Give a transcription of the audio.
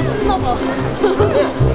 맛있나 봐.